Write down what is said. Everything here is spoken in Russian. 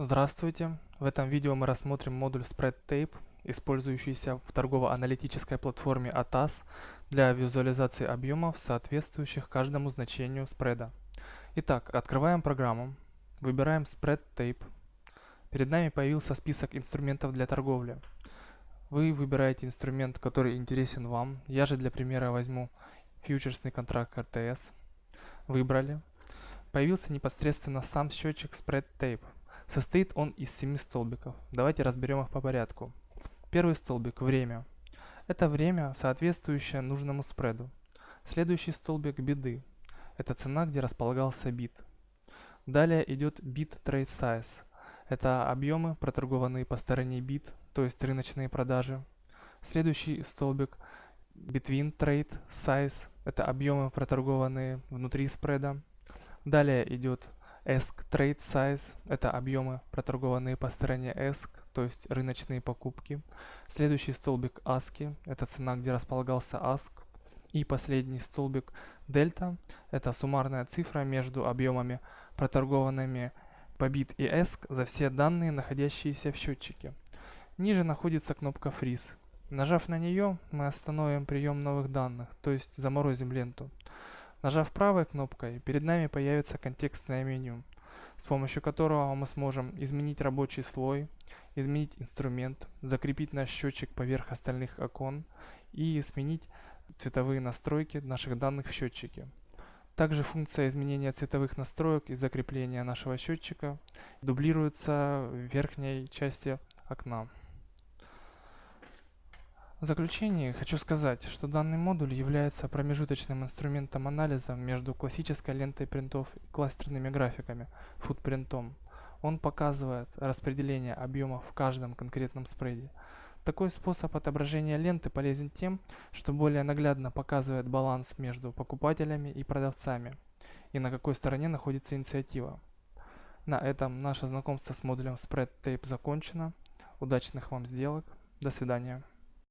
Здравствуйте! В этом видео мы рассмотрим модуль SpreadTape, использующийся в торгово-аналитической платформе ATAS для визуализации объемов, соответствующих каждому значению спреда. Итак, открываем программу, выбираем SpreadTape. Перед нами появился список инструментов для торговли. Вы выбираете инструмент, который интересен вам. Я же для примера возьму фьючерсный контракт РТС. Выбрали. Появился непосредственно сам счетчик SpreadTape. Состоит он из семи столбиков. Давайте разберем их по порядку. Первый столбик – время. Это время, соответствующее нужному спреду. Следующий столбик – биды. Это цена, где располагался бит. Далее идет bit trade size. Это объемы, проторгованные по стороне бит, то есть рыночные продажи. Следующий столбик between trade size. Это объемы, проторгованные внутри спреда. Далее идет ESC Trade Size – это объемы, проторгованные по стороне ESC, то есть рыночные покупки. Следующий столбик ASCII – это цена, где располагался ASC. И последний столбик Delta – это суммарная цифра между объемами, проторгованными по BIT и ESC за все данные, находящиеся в счетчике. Ниже находится кнопка Freeze. Нажав на нее, мы остановим прием новых данных, то есть заморозим ленту. Нажав правой кнопкой, перед нами появится контекстное меню, с помощью которого мы сможем изменить рабочий слой, изменить инструмент, закрепить наш счетчик поверх остальных окон и сменить цветовые настройки наших данных в счетчике. Также функция изменения цветовых настроек и закрепления нашего счетчика дублируется в верхней части окна. В заключение хочу сказать, что данный модуль является промежуточным инструментом анализа между классической лентой принтов и кластерными графиками, футпринтом. Он показывает распределение объемов в каждом конкретном спреде. Такой способ отображения ленты полезен тем, что более наглядно показывает баланс между покупателями и продавцами и на какой стороне находится инициатива. На этом наше знакомство с модулем SpreadTape закончено. Удачных вам сделок. До свидания.